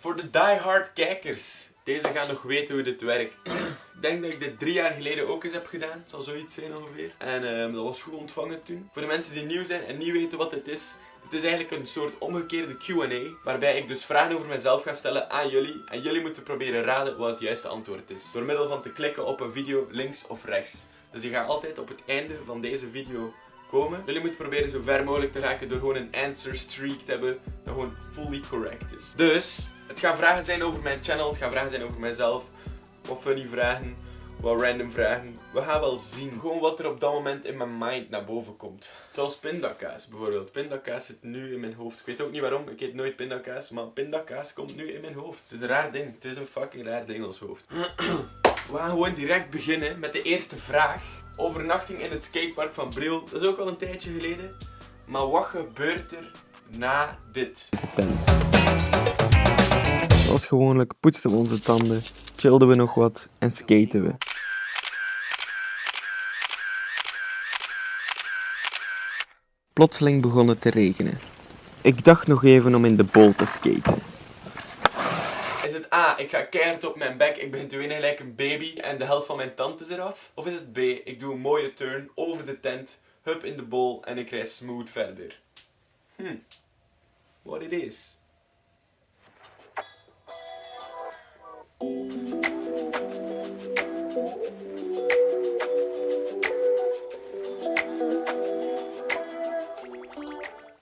Voor de diehard kijkers, deze gaan nog weten hoe dit werkt. Ik denk dat ik dit drie jaar geleden ook eens heb gedaan. Zal zoiets zijn ongeveer. En ehm, dat was goed ontvangen toen. Voor de mensen die nieuw zijn en niet weten wat dit is. Het is eigenlijk een soort omgekeerde Q&A. Waarbij ik dus vragen over mezelf ga stellen aan jullie. En jullie moeten proberen raden wat het juiste antwoord is. Door middel van te klikken op een video links of rechts. Dus je gaat altijd op het einde van deze video komen. Jullie moeten proberen zo ver mogelijk te raken door gewoon een answer streak te hebben dat gewoon fully correct is. Dus, het gaan vragen zijn over mijn channel, het gaan vragen zijn over mijzelf. Wat funny vragen, wat random vragen. We gaan wel zien. Gewoon wat er op dat moment in mijn mind naar boven komt. Zoals pindakaas bijvoorbeeld. Pindakaas zit nu in mijn hoofd. Ik weet ook niet waarom, ik eet nooit pindakaas, maar pindakaas komt nu in mijn hoofd. Het is een raar ding, het is een fucking raar ding in ons hoofd. We gaan gewoon direct beginnen met de eerste vraag. Overnachting in het skatepark van Bril. Dat is ook al een tijdje geleden. Maar wat gebeurt er na dit? Gewoonlijk poetsten we onze tanden, chillden we nog wat en skaten we. Plotseling begon het te regenen. Ik dacht nog even om in de bol te skaten. Is het A, ik ga keihard op mijn bek, ik begin te winnen gelijk een baby en de helft van mijn tand is eraf? Of is het B, ik doe een mooie turn over de tent, hup in de bol en ik rij smooth verder? Hm, what it is.